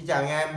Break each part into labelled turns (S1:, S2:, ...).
S1: Xin chào anh em.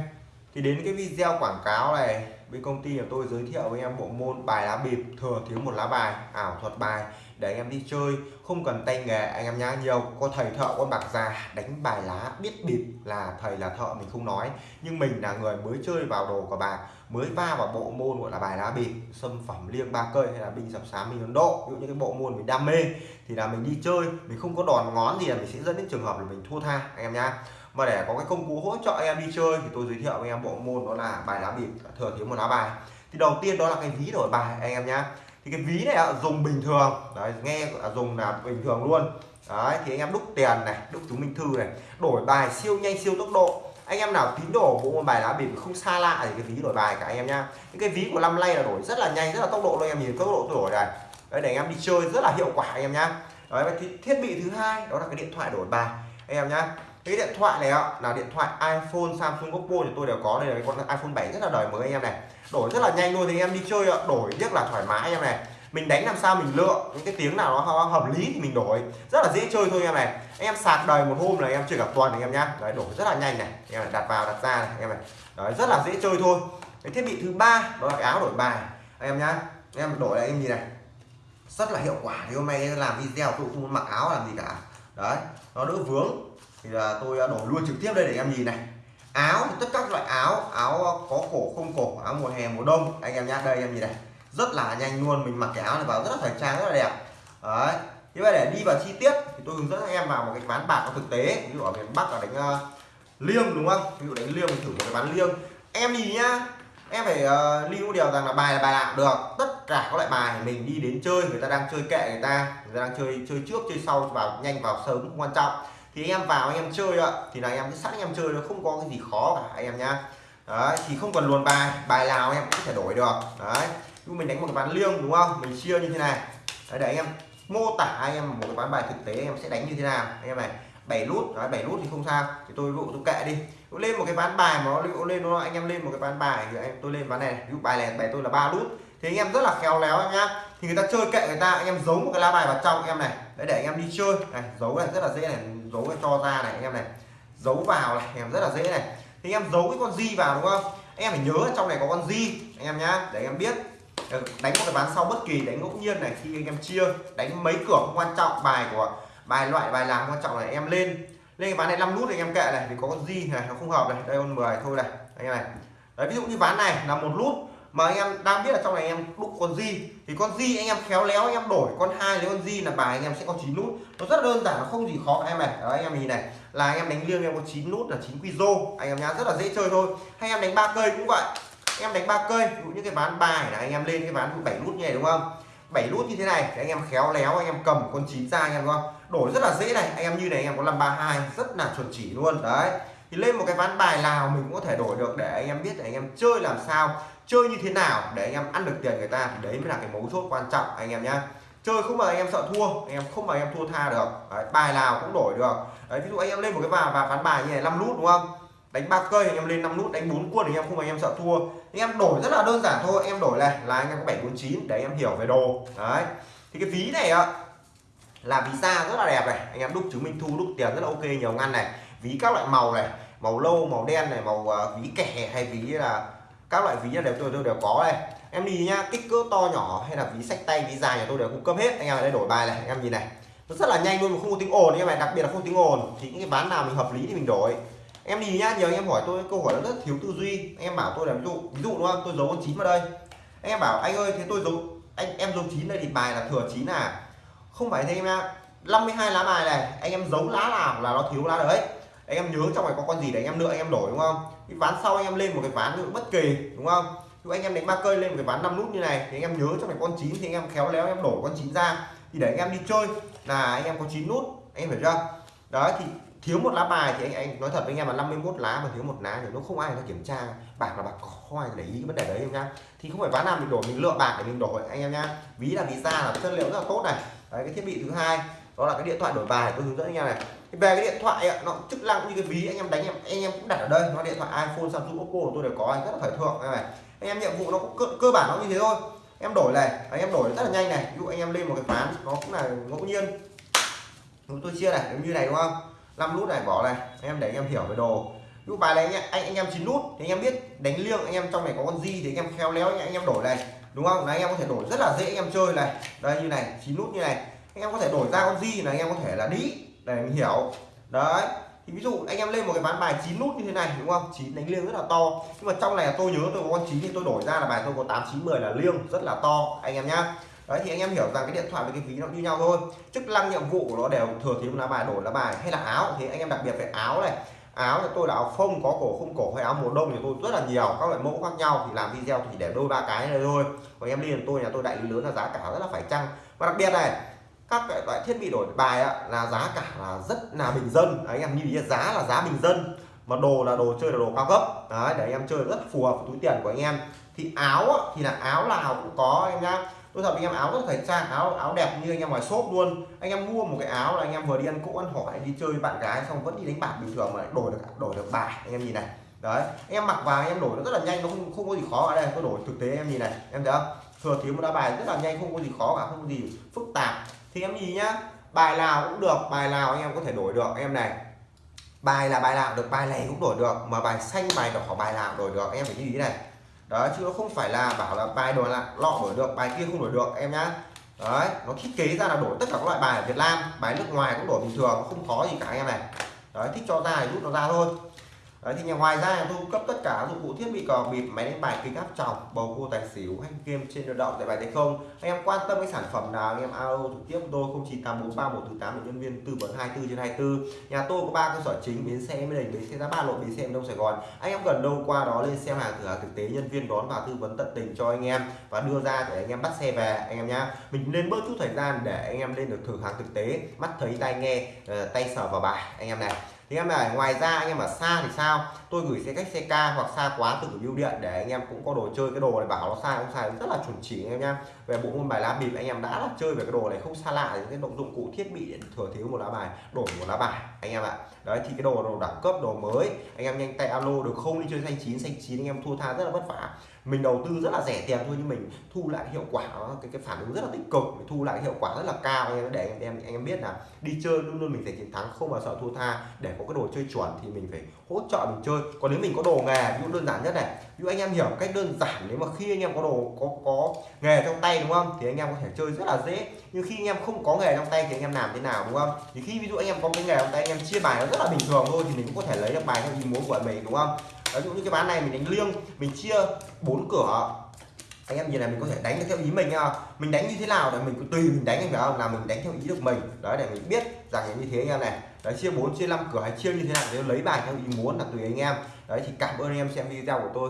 S1: Thì đến cái video quảng cáo này, bên công ty của tôi giới thiệu với em bộ môn bài lá bịp thừa thiếu một lá bài, ảo thuật bài, để anh em đi chơi, không cần tay nghề, anh em nhá. Nhiều có thầy thợ con bạc già đánh bài lá biết bịp là thầy là thợ, mình không nói. Nhưng mình là người mới chơi vào đồ của bạc mới va vào bộ môn gọi là bài lá bịp xâm phẩm liêng ba cây hay là binh sập sám mình ấn độ. Ví dụ như cái bộ môn mình đam mê, thì là mình đi chơi, mình không có đòn ngón gì là mình sẽ dẫn đến trường hợp là mình thua tha, anh em nhá mà để có cái công cụ hỗ trợ anh em đi chơi thì tôi giới thiệu với em bộ môn đó là bài lá bịp, thừa thiếu một lá bài. Thì đầu tiên đó là cái ví đổi bài anh em nhá. Thì cái ví này dùng bình thường. Đấy, nghe dùng là bình thường luôn. Đấy, thì anh em đúc tiền này, đúc chứng minh thư này, đổi bài siêu nhanh, siêu tốc độ. Anh em nào tín đồ bộ môn bài lá bịp không xa lạ thì cái ví đổi bài cả anh em nhá. Những cái ví của năm nay là đổi rất là nhanh, rất là tốc độ anh em nhìn tốc độ đổi này. Đấy, để anh em đi chơi rất là hiệu quả anh em nhá. Đấy thì thiết bị thứ hai đó là cái điện thoại đổi bài anh em nhá cái điện thoại này ạ là điện thoại iPhone Samsung Oppo thì tôi đều có. Đây là cái con iPhone 7 rất là đời mới anh em này. Đổi rất là nhanh luôn thì anh em đi chơi ạ. Đổi rất là thoải mái anh em này. Mình đánh làm sao mình lựa những cái tiếng nào nó hợp lý thì mình đổi. Rất là dễ chơi thôi anh em này. Anh em sạc đời một hôm là anh em chơi cả tuần anh em nhá. Đấy đổi rất là nhanh này. Anh em này, đặt vào đặt ra này anh em này. Đấy rất là dễ chơi thôi. Cái thiết bị thứ ba đó là cái áo đổi bài. Anh em nhá. Anh em đổi này anh em nhìn này. Rất là hiệu quả. Thì hôm nay làm video tôi không mặc áo làm gì cả. Đấy nó đỡ vướng thì là tôi à, đổ luôn trực tiếp đây để em nhìn này. Áo tất các loại áo áo à, có cổ không cổ áo mùa hè mùa đông. Anh em nhá đây em nhìn này. Rất là nhanh luôn mình mặc cái áo này vào rất là thời trang rất là đẹp. Đấy. Như vậy để đi vào chi tiết thì tôi hướng dẫn em vào một cái ván bạc thực tế. Ví dụ ở miền bắc là đánh uh, liêng đúng không? Ví dụ đánh liêng mình thử một cái ván liêng. Em nhìn nhá em phải uh, lưu điều rằng là bài là bài nào được. Tất cả các loại bài mình đi đến chơi người ta đang chơi kệ người ta người ta đang chơi chơi trước chơi sau vào nhanh vào sớm không quan trọng thì anh em vào anh em chơi ạ thì là anh em sẵn anh em chơi nó không có cái gì khó cả anh em nhá đấy thì không cần luồn bài bài nào anh em cũng có thể đổi được đấy nhưng mình đánh một cái ván liêng đúng không mình chia như thế này đấy, để anh em mô tả anh em một cái ván bài thực tế anh em sẽ đánh như thế nào anh em này bảy nút đấy bảy nút thì không sao thì tôi vụ tôi kệ đi tôi lên một cái ván bài mà nó lên nó anh em lên một cái ván bài thì anh tôi lên ván này ví dụ bài này bài tôi là ba nút thì anh em rất là khéo léo anh nhá thì người ta chơi kệ người ta anh em giấu một cái lá bài vào trong anh em này đấy để anh em đi chơi này giấu này rất là dễ này giấu cái cho ra này, anh em này. Giấu vào này anh em rất là dễ này. Thì anh em giấu cái con di vào đúng không? Anh em phải nhớ trong này có con di anh em nhá. Để anh em biết. Ờ, đánh một cái ván sau bất kỳ đánh ngẫu nhiên này khi anh em chia, đánh mấy cửa không quan trọng, bài của bài loại, bài làm quan trọng là em lên. Lên cái ván này 5 nút thì anh em kệ này thì có con di này, nó không hợp này, đây con 10 thôi này, anh em này. Đấy, ví dụ như ván này là một nút mà anh em đang biết là trong này anh em đúc con di thì con di anh em khéo léo anh em đổi con hai lấy con di là bài anh em sẽ có 9 nút nó rất đơn giản nó không gì khó em này đó anh em nhìn này là anh em đánh liêng em có 9 nút là 9 quy rô anh em nhá rất là dễ chơi thôi hay em đánh ba cây cũng vậy em đánh ba cây ví dụ như cái ván bài là anh em lên cái ván 7 nút như này đúng không 7 nút như thế này thì anh em khéo léo anh em cầm con chín ra anh em không đổi rất là dễ này anh em như này anh em có 532 rất là chuẩn chỉ luôn đấy thì lên một cái ván bài nào mình cũng có thể đổi được để anh em biết để anh em chơi làm sao chơi như thế nào để anh em ăn được tiền người ta thì đấy mới là cái mấu chốt quan trọng anh em nhá chơi không mà anh em sợ thua anh em không mà anh em thua tha được đấy, bài nào cũng đổi được đấy, ví dụ anh em lên một cái vào và ván bài như này 5 nút đúng không đánh ba cây anh em lên 5 nút đánh bốn quân anh em không mà anh em sợ thua anh em đổi rất là đơn giản thôi anh em đổi này là anh em có 749 để anh em hiểu về đồ đấy thì cái ví này ạ là ví da rất là đẹp này anh em đúc chứng minh thu đúc tiền rất là ok nhiều ngăn này ví các loại màu này màu lâu màu đen này màu à, ví kẻ hay ví là các loại ví đều tôi, tôi đều có đây. Em đi nhá kích cỡ to nhỏ hay là ví sách tay ví dài nhà tôi đều cung cấp hết. Anh em ở đây đổi bài này anh em nhìn này. Nó rất là nhanh luôn mà không có tiếng ồn anh em này đặc biệt là không tiếng ồn. Thì những cái ván nào mình hợp lý thì mình đổi. Em đi nhá nhiều anh em hỏi tôi câu hỏi nó rất thiếu tư duy. Anh em bảo tôi là ví dụ ví dụ đúng không? Tôi giấu con chín vào đây. Anh em bảo anh ơi thế tôi giấu anh em giấu chín đây thì bài là thừa chín à. Không phải thế em ạ 52 lá bài này anh em giấu lá nào là nó thiếu lá đấy anh em nhớ trong này có con gì để anh em nữa anh em đổi đúng không cái ván sau anh em lên một cái ván nữa bất kỳ đúng không Ví anh em đánh ba cây lên một cái ván 5 nút như này thì anh em nhớ trong này con chín thì anh em khéo léo anh em đổi con chín ra thì để anh em đi chơi là anh em có 9 nút anh em phải chưa đó thì thiếu một lá bài thì anh anh nói thật với anh em là 51 lá mà thiếu một lá thì nó không ai người ta kiểm tra bạc là bạc không ai để ý cái vấn đề đấy em nhá thì không phải ván nào mình đổi mình lựa bạc để mình đổi anh em nhá ví là ví da là chất liệu rất là tốt này đấy cái thiết bị thứ hai đó là cái điện thoại đổi bài tôi hướng dẫn anh em này về cái điện thoại ấy, nó chức năng như cái ví anh em đánh em anh em cũng đặt ở đây nó điện thoại iPhone Samsung Oppo của tôi đều có anh rất là thời thượng này anh em nhiệm vụ nó cũng cơ, cơ bản nó như thế thôi em đổi này anh em đổi rất là nhanh này ví dụ anh em lên một cái ván nó cũng là ngẫu nhiên tôi chia này giống như này đúng không 5 nút này bỏ này anh em để anh em hiểu về đồ ví dụ bài này anh, anh anh em chín nút thì anh em biết đánh liêng anh em trong này có con gì thì anh em khéo léo anh, anh em đổi này đúng không là anh em có thể đổi rất là dễ anh em chơi này đây như này chín nút như này anh em có thể đổi ra con gì là anh em có thể là đi để mình hiểu. Đấy, thì ví dụ anh em lên một cái ván bài chín nút như thế này, đúng không? Chín đánh liêng rất là to. Nhưng mà trong này tôi nhớ tôi có con chín thì tôi đổi ra là bài tôi có tám, chín, mười là liêng, rất là to, anh em nhá. Đấy, thì anh em hiểu rằng cái điện thoại với cái ví nó như nhau thôi. Chức năng nhiệm vụ của nó đều thừa thiếu lá bài, đổi lá bài, hay là áo. Thì anh em đặc biệt về áo này. Áo thì tôi là áo phông, có cổ không cổ hay áo mùa đông thì tôi rất là nhiều, các loại mẫu khác nhau. Thì làm video thì để đôi ba cái này thôi. Còn em đi, tôi nhà tôi đại lý lớn là giá cả rất là phải chăng. Và đặc biệt này các loại thiết bị đổi bài ạ là giá cả là rất là bình dân đấy, anh em như giá là giá bình dân mà đồ là đồ chơi là đồ cao cấp đấy để anh em chơi rất phù hợp với túi tiền của anh em thì áo á, thì là áo nào cũng có em nhá tôi thật anh em áo rất thời trang áo áo đẹp như anh em ngoài shop luôn anh em mua một cái áo là anh em vừa đi ăn cỗ ăn hỏi đi chơi với bạn gái xong vẫn đi đánh bạc bình thường mà đổi được đổi được bài anh em nhìn này đấy anh em mặc vào anh em đổi nó rất là nhanh nó không không có gì khó ở đây tôi đổi thực tế em nhìn này em thấy không thừa thiếu một đá bài rất là nhanh không có gì khó cả không có gì phức tạp thì em nhìn nhá, bài nào cũng được, bài nào anh em có thể đổi được, em này. Bài là bài nào được, bài này cũng đổi được, mà bài xanh, bài đỏ, bài nào đổi được, em phải lưu ý này. Đó chứ nó không phải là bảo là bài đổi là lọ đổi được, bài kia không đổi được, em nhá. Đấy, nó thiết kế ra là đổi tất cả các loại bài ở Việt Nam, bài nước ngoài cũng đổi bình thường, không khó gì cả em này. Đấy, thích cho ra thì rút nó ra thôi. Đấy, thì ngoài ra tôi cung cấp tất cả dụng cụ thiết bị cò bịp máy đánh bài kính áp tròng bầu cua tài xỉu hay game trên tự động tại bài tay không? Anh em quan tâm cái sản phẩm nào anh em alo trực tiếp tôi 09843148 tám nhân viên tư vấn 24 trên 24 nhà tôi có ba cơ sở chính bến xe mới đình bến xe giá ba lộ bến xe đông sài gòn. Anh em gần đâu qua đó lên xem hàng thử hàng thực tế nhân viên đón và tư vấn tận tình cho anh em và đưa ra để anh em bắt xe về anh em nhá. Mình nên bớt chút thời gian để anh em lên được thử hàng thực tế mắt thấy tai nghe ờ, tay sờ vào bài anh em này thì em này ngoài ra anh em ở xa thì sao? Tôi gửi xe cách xe ca hoặc xa quá từ bưu điện để anh em cũng có đồ chơi, cái đồ này bảo nó sai, không sai, rất là chuẩn chỉ anh em nhá. Về bộ môn bài lá bịp, anh em đã là chơi về cái đồ này không xa lạ những cái động dụng cụ thiết bị để thừa thiếu một lá bài đổi một lá bài, anh em ạ. Đấy, thì cái đồ đồ đẳng cấp, đồ mới, anh em nhanh tay alo được không? Đi chơi xanh chín xanh chín, anh em thua tha rất là vất vả. Mình đầu tư rất là rẻ tiền thôi nhưng mình thu lại hiệu quả, cái cái phản ứng rất là tích cực, mình thu lại hiệu quả rất là cao anh em, để anh em anh em biết là đi chơi luôn luôn mình phải chiến thắng, không bao sợ thua tha. Để có cái đồ chơi chuẩn thì mình phải hỗ trợ mình chơi. Còn nếu mình có đồ nghề, ví dụ đơn giản nhất này, ví dụ anh em hiểu cách đơn giản nếu mà khi anh em có đồ, có có nghề trong tay, đúng không? Thì anh em có thể chơi rất là dễ. Nhưng khi anh em không có nghề trong tay thì anh em làm thế nào, đúng không? Thì khi ví dụ anh em có cái nghề trong tay, anh em chia bài nó rất là bình thường thôi thì mình cũng có thể lấy được bài theo ý muốn của mình, đúng không? Ví dụ như cái bán này mình đánh liêng, mình chia bốn cửa. Anh em nhìn này mình có thể đánh theo ý mình nha mình đánh như thế nào để mình tùy mình đánh, anh phải không? Là mình đánh theo ý được mình. Đấy, để mình biết rằng như thế anh em này đấy chia 4 chia 5 cửa hay chia như thế nào nếu lấy bài theo ý muốn là tùy anh em. Đấy thì cảm ơn anh em xem video của tôi.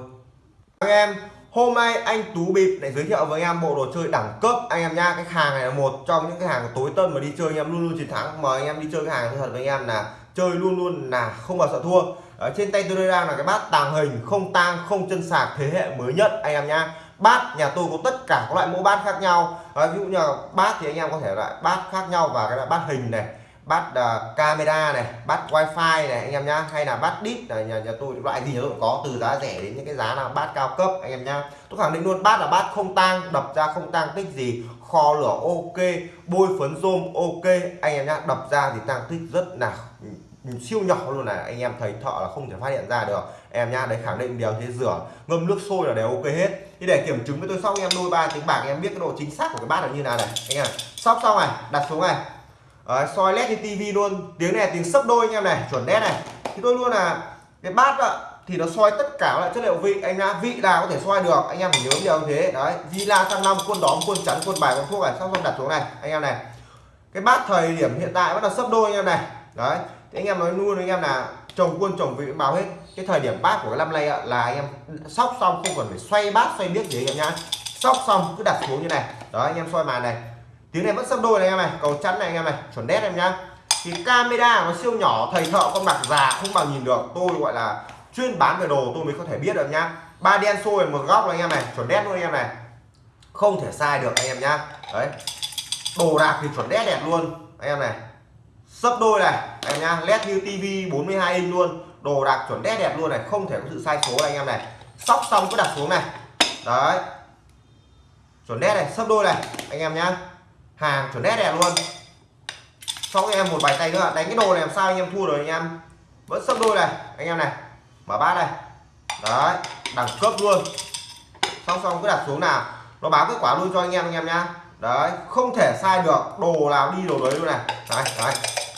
S1: Anh em hôm nay anh Tú Bịp để giới thiệu với anh em bộ đồ chơi đẳng cấp. Anh em nha cái hàng này là một trong những cái hàng tối tân mà đi chơi anh em luôn luôn chiến thắng. Mà anh em đi chơi cái hàng thật với anh em là chơi luôn luôn là không bao sợ thua. Ở trên tay tôi đang là cái bát tàng hình không tang không chân sạc thế hệ mới nhất anh em nha bát nhà tôi có tất cả các loại mẫu bát khác nhau. À, ví dụ như bát thì anh em có thể loại bát khác nhau và cái loại bát hình này bát uh, ờ, camera này bát wifi này anh em nhá hay là bát đít là nhà, nhà tôi loại gì cũng có từ giá rẻ đến những cái giá nào bát cao cấp anh em nhá. Tôi khẳng định luôn bát là bát không tang đập ra không tang tích gì kho lửa ok bôi phấn rôm ok anh em nhá đập ra thì tăng tích rất là siêu nhỏ luôn này anh em thầy thợ là không thể phát hiện ra được. Em nhá đấy khẳng định đều thế rửa ngâm nước sôi là đều ok hết. Thì để kiểm chứng với tôi xong em đôi ba tiếng bạc em biết cái độ chính xác của cái bát là như nào này anh em sóc xong này đặt xuống này. Đấy, soi led trên tivi luôn. Tiếng này tiếng sấp đôi anh em này chuẩn đét này. Thì tôi luôn là cái bát ạ thì nó soi tất cả lại chất liệu vị. Anh nhá vị nào có thể soi được anh em phải nhớ điều như thế. Đấy villa sang năm quân đóm quân chắn quân bài quân thuốc này xong xong đặt xuống này anh em này. Cái bát thời điểm hiện tại vẫn là sấp đôi anh em này. Đấy thì anh em nói luôn anh em là chồng quân chồng vị báo hết. Cái thời điểm bát của cái năm nay ạ là anh em sóc xong không cần phải xoay bát xoay biết gì anh em nhá. Sóc xong cứ đặt xuống như này. Đó anh em soi màn này tiếng này vẫn sấp đôi này anh em này, cầu chắn này anh em này, chuẩn đét em nhá. Thì camera nó siêu nhỏ, thầy thợ, con bạc già không bao nhìn được. Tôi gọi là chuyên bán về đồ, tôi mới có thể biết được nhá. Ba đen xôi, một góc này anh em này, chuẩn đét luôn anh em này. Không thể sai được anh em nhá. Đấy. Đồ đạc thì chuẩn đét đẹp luôn, anh em này. Sấp đôi này anh nhá. Led như tivi 42 inch luôn. Đồ đạc chuẩn đét đẹp luôn này, không thể có sự sai số này anh em này. Sóc xong cứ đặt xuống này. Đấy. Chuẩn đét này, sấp đôi này, anh em nhá hàng chuẩn nét đẹp luôn. Cho em một bài tay nữa, đánh cái đồ này làm sao anh em thua rồi anh em. Vẫn sấp đôi này, anh em này, mở bát đây đấy, đẳng cấp luôn. Xong xong, cứ đặt xuống nào. Nó báo kết quả luôn cho anh em anh em nhá. Đấy, không thể sai được, đồ nào đi đồ đấy luôn này. Đấy đấy.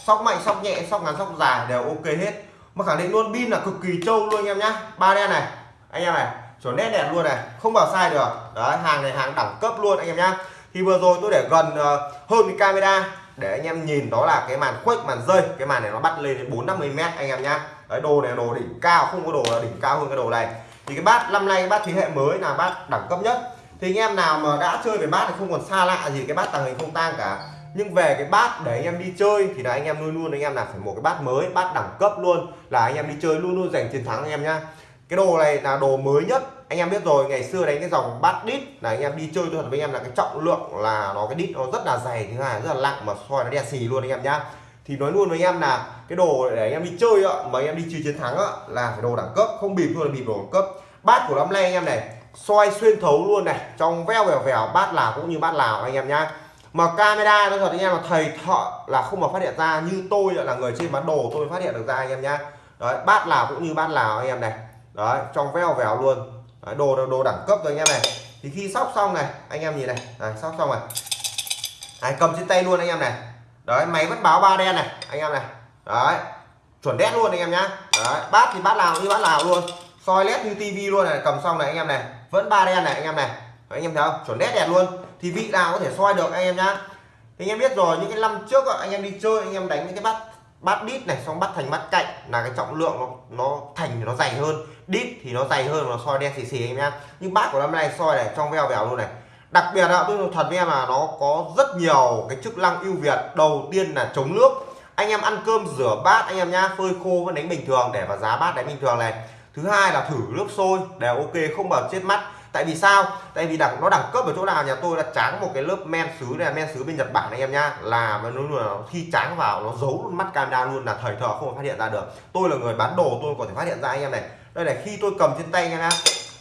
S1: Sóc mạnh, sóc nhẹ, sóc ngắn, sóc dài đều ok hết. Mà khẳng định luôn, pin là cực kỳ trâu luôn anh em nhá. Ba đen này, anh em này, chuẩn nét đẹp luôn này. Không bảo sai được. Đấy, hàng này hàng đẳng cấp luôn anh em nhá thì vừa rồi tôi để gần ờ, hơn cái camera để anh em nhìn, đó là cái màn khuếch màn rơi cái màn này nó bắt lên đến bốn năm mươi mét anh em nhá. Đấy, đồ này đồ đỉnh cao, không có đồ là đỉnh cao hơn cái đồ này. Thì cái bát, năm nay cái bát thế hệ mới là bát đẳng cấp nhất. Thì anh em nào mà đã chơi về bát thì không còn xa lạ gì cái bát tàng hình không tang cả. Nhưng về cái bát để anh em đi chơi thì là anh em luôn luôn, anh em là phải một cái bát mới, bát đẳng cấp luôn là anh em đi chơi luôn luôn giành chiến thắng anh em nhá cái đồ này là đồ mới nhất anh em biết rồi ngày xưa đánh cái dòng bát đít là anh em đi chơi tôi thật với anh em là cái trọng lượng là nó cái đít nó rất là dày thứ hai rất là nặng mà soi nó đen xì luôn anh em nhá thì nói luôn với anh em là cái đồ để anh em đi chơi ạ mà anh em đi chơi chiến thắng ạ là phải đồ đẳng cấp không bịp thôi là bịp đồ đẳng cấp bát của năm nay anh em này soi xuyên thấu luôn này trong veo vèo vèo bát lào cũng như bát lào anh em nhá mà camera nó thật anh em là thầy thợ là không mà phát hiện ra như tôi là người trên bán đồ tôi phát hiện được ra anh em nhá đấy bát lào cũng như bát lào anh em này đấy trong veo vèo luôn đấy, đồ đồ đẳng cấp rồi anh em này thì khi sóc xong này anh em nhìn này đấy, sóc xong này đấy, cầm trên tay luôn anh em này đấy máy vẫn báo ba đen này anh em này đấy chuẩn đét luôn anh em nhá đấy bát thì bát nào như bát nào luôn soi led như tivi luôn này cầm xong này anh em này vẫn ba đen này anh em này đấy, anh em thấy không chuẩn đét đẹp luôn thì vị nào có thể soi được anh em nhá thì anh em biết rồi những cái năm trước anh em đi chơi anh em đánh những cái bát bát đít này xong bắt thành bát cạnh là cái trọng lượng nó nó thành thì nó dày hơn. Đít thì nó dày hơn, nó soi đen xì xì anh em nhưng bát của năm nay soi này trong veo vèo luôn này. Đặc biệt là tôi thật với em là nó có rất nhiều cái chức năng ưu việt. Đầu tiên là chống nước. Anh em ăn cơm rửa bát anh em nhá, phơi khô vẫn đánh bình thường để vào giá bát đánh bình thường này. Thứ hai là thử nước sôi, đều ok, không bảo chết mắt tại vì sao? Tại vì đẳng nó đẳng cấp ở chỗ nào? Nhà tôi đã tráng một cái lớp men sứ này men sứ bên nhật bản anh em nhá. Là nó luôn khi tráng vào nó giấu luôn mắt camera luôn là thời thờ không phát hiện ra được. Tôi là người bán đồ tôi có thể phát hiện ra anh em này. Đây này khi tôi cầm trên tay anh em nhá.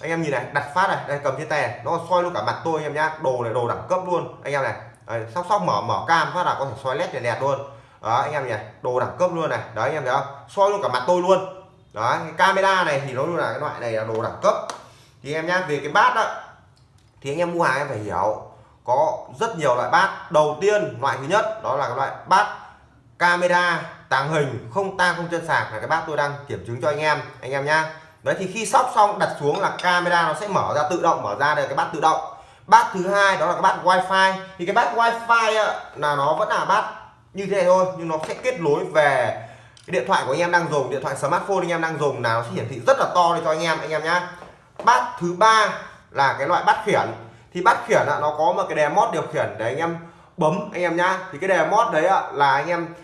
S1: Anh em nhìn này đặt phát này đây cầm trên tay này. Nó soi luôn cả mặt tôi anh em nhá. Đồ này đồ đẳng cấp luôn. Anh em này đây, sóc sóc mở mở cam phát là có thể soi led này đẹp luôn. Đó anh em nhỉ đồ đẳng cấp luôn này. Đấy anh em thấy không? Soi luôn cả mặt tôi luôn. Đó cái camera này thì nó luôn là cái loại này là đồ đẳng cấp thì em nhá, về cái bát đó thì anh em mua hàng em phải hiểu, có rất nhiều loại bát. Đầu tiên, loại thứ nhất, đó là cái loại bát camera tàng hình, không tang, không chân sạc là cái bát tôi đang kiểm chứng cho anh em anh em nhá. Đấy, thì khi sóc xong, đặt xuống là camera nó sẽ mở ra tự động, mở ra đây cái bát tự động. Bát thứ hai, đó là cái bát wifi. Thì cái bát wifi là nó vẫn là bát như thế này thôi, nhưng nó sẽ kết nối về cái điện thoại của anh em đang dùng, điện thoại smartphone anh em đang dùng nào nó sẽ hiển thị rất là to cho anh em anh em nhá bát thứ ba là cái loại bát khiển. Thì bát khiển nó có một cái đè mót điều khiển để anh em bấm anh em nhá. Thì cái đè mót đấy là anh em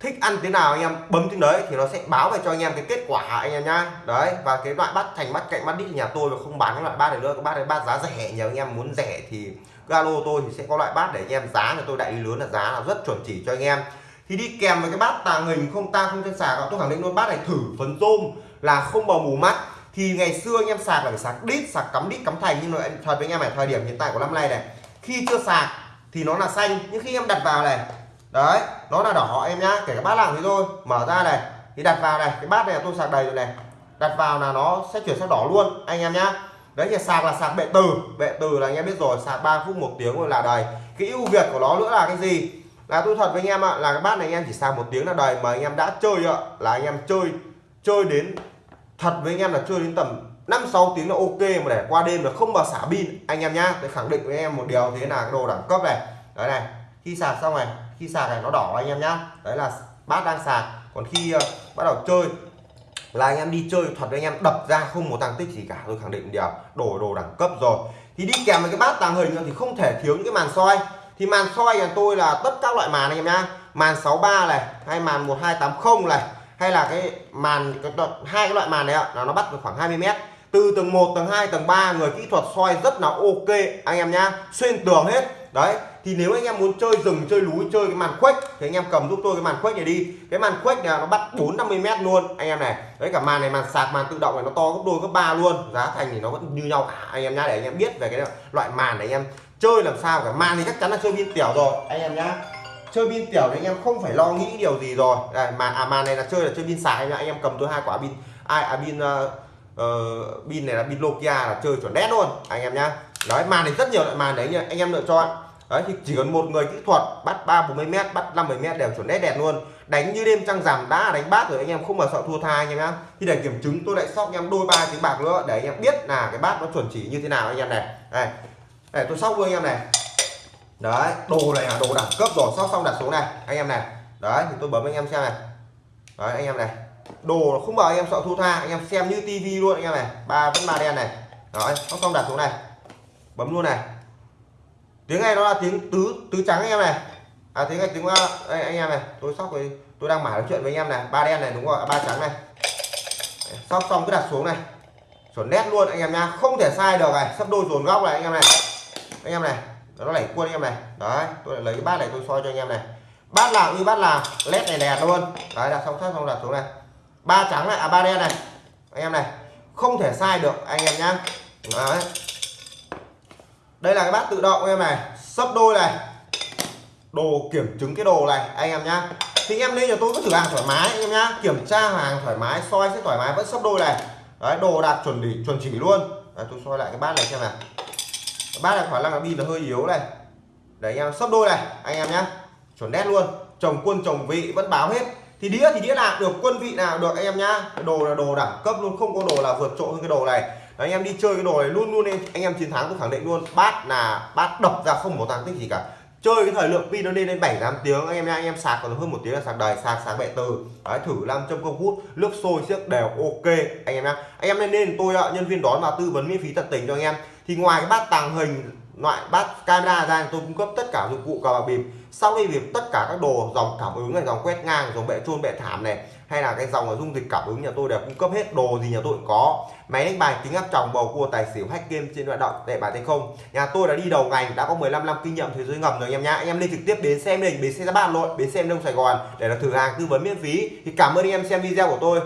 S1: thích ăn thế nào anh em bấm tiếng đấy thì nó sẽ báo về cho anh em cái kết quả anh em nhá. Đấy, và cái loại bát thành bát cạnh bát đít nhà tôi mà không bán cái loại bát này nữa, cái bát này bát giá rẻ nhiều anh em muốn rẻ thì galo tôi thì sẽ có loại bát để anh em giá là tôi đại lý lớn là giá là rất chuẩn chỉ cho anh em. Thì đi kèm với cái bát tàng hình không tang không chân sạc tôi khẳng định luôn, bát này thử phấn rôm là không bầu mù mắt thì ngày xưa anh em sạc là phải sạc đít, sạc cắm đít, cắm thành. Nhưng mà thật với anh em ở thời điểm hiện tại của năm nay này, khi chưa sạc thì nó là xanh. Nhưng khi em đặt vào này, đấy, nó là đỏ em nhá, kể cả bát làm thế thôi. Mở ra này, thì đặt vào này, cái bát này tôi sạc đầy rồi này. Đặt vào là nó sẽ chuyển sang đỏ luôn, anh em nhá. Đấy, thì sạc là sạc bệ từ. Bệ từ là anh em biết rồi, sạc 3 phút, một tiếng rồi là đầy. Cái ưu việt của nó nữa là cái gì? Là tôi thật với anh em ạ, là cái bát này anh em chỉ sạc một tiếng là đầy. Mà anh em đã chơi ạ, là anh em chơi chơi đến thật với anh em là chơi đến tầm 5 6 tiếng là ok mà để qua đêm là không bao xả pin. Anh em nhá tôi khẳng định với em một điều thế là cái đồ đẳng cấp này. Đấy này khi sạc xong này khi sạc này nó đỏ anh em nhá. Đấy là bát đang sạc. Còn khi uh, bắt đầu chơi là anh em đi chơi thật với anh em đập ra không một tăng tích gì cả. Tôi khẳng định điều đồ đồ đẳng cấp rồi. Thì đi kèm với cái bát tàng hình thì không thể thiếu những cái màn soi. Thì màn soi nhà tôi là tất các loại màn anh em nhá. Màn 63 này hay màn 1280 này hay là cái màn cái hai cái loại màn này ạ là nó bắt được khoảng 20 mét. Từ tầng 1 tầng 2 tầng 3 người kỹ thuật soi rất là ok anh em nhá. Xuyên tường hết. Đấy thì nếu anh em muốn chơi rừng chơi núi chơi cái màn khuếch thì anh em cầm giúp tôi cái màn khuếch này đi. Cái màn khuếch này nó bắt 4 50 mét luôn anh em này. Đấy cả màn này màn sạc màn tự động này nó to gấp đôi gấp ba luôn. Giá thành thì nó vẫn như nhau cả anh em nhá để anh em biết về cái loại màn này anh em chơi làm sao cả. Màn thì chắc chắn là chơi pin tiểu rồi anh em nhá chơi pin tiểu thì anh em không phải lo nghĩ điều gì rồi. Đây mà à màn này là chơi là chơi pin sạc anh em cầm tôi hai quả pin ai à pin ờ, ờ, pin uh, này là pin Nokia là chơi chuẩn đét luôn anh em nhá. Đấy màn này rất nhiều loại màn đấy anh em lựa chọn. Đấy thì chỉ cần một người kỹ thuật bắt ba bốn mươi mét bắt năm mươi mét đều chuẩn đét đẹp luôn. Đánh như đêm trăng rằm đã đánh bát rồi anh em không mà sợ thua tha anh em nhá. Thì để kiểm chứng tôi lại sóc anh em đôi ba tiếng bạc nữa để anh em biết là cái bát nó chuẩn chỉ như thế nào anh em này. Đây. Để tôi sóc luôn anh em này đấy đồ này là đồ đẳng cấp rồi sóc xong đặt xuống này anh em này đấy thì tôi bấm anh em xem này đấy anh em này đồ không bảo anh em sợ thua tha anh em xem như tivi luôn anh em này ba vẫn ba đen này đấy sóc xong đặt xuống này bấm luôn này tiếng này nó là tiếng tứ tứ trắng anh em này à tiếng này tiếng đây, anh em này tôi sóc với tôi đang mải nói chuyện với anh em này ba đen này đúng rồi ba trắng này sóc xong cứ đặt xuống này chuẩn nét luôn anh em nha không thể sai được này sắp đôi dồn góc này anh em này anh em này nó lẩy quân anh em này. Đấy tôi lại lấy cái bát này tôi soi cho anh em này. Bát nào như bát nào led này đẹp luôn. Đấy là xong sát xong đặt xuống này. Ba trắng này à ba đen này. Anh em này không thể sai được anh em nhá. Đấy. Đây là cái bát tự động anh em này. Sấp đôi này. Đồ kiểm chứng cái đồ này anh em nhá. Thì em lên cho tôi cứ thử hàng thoải mái anh em nhá. Kiểm tra hàng thoải mái soi sẽ thoải mái vẫn sấp đôi này. Đấy đồ đạt chuẩn đỉ chuẩn chỉ luôn. Đấy, tôi soi lại cái bát này xem nào bát này khả năng là pin là hơi yếu này. Để anh em sấp đôi này anh em nhá. Chuẩn đét luôn. Chồng quân chồng vị vẫn báo hết. Thì đĩa thì đĩa nào được quân vị nào được anh em nhá. Đồ là đồ đẳng cấp luôn không có đồ là vượt trội hơn cái đồ này. Đấy, anh em đi chơi cái đồ này luôn luôn anh, anh em chiến thắng tôi khẳng định luôn. Bát là bát đập ra không một tăng tích gì cả chơi cái thời lượng pin nó lên đến 7 8 tiếng. Anh em nha, anh em sạc còn hơn một tiếng là sạc đầy sạc sạc bệ từ. Đấy, thử 500 công hút, nước sôi siếc đều, ok. Anh em nhá anh em nên nên tôi nhân viên đón và tư vấn miễn phí tận tình cho anh em. Thì ngoài cái bát tàng hình loại bát camera ra tôi cung cấp tất cả dụng cụ cờ bạc bịp sau đây việc tất cả các đồ dòng cảm ứng này, dòng quét ngang, dòng bệ trôn bệ thảm này, hay là cái dòng dung dịch cảm ứng, nhà tôi đều cung cấp hết đồ gì nhà tôi cũng có. Máy đánh bài kính áp tròng bầu cua tài xỉu hack game trên hoạt động để bài tay không. Nhà tôi đã đi đầu ngành, đã có 15 năm kinh nghiệm thế giới ngầm rồi, anh em nhá. Anh em lên trực tiếp đến xem mình bến xe ra ba nội bến xe đông sài gòn để là thử hàng, tư vấn miễn phí. Thì cảm ơn anh em xem video của tôi.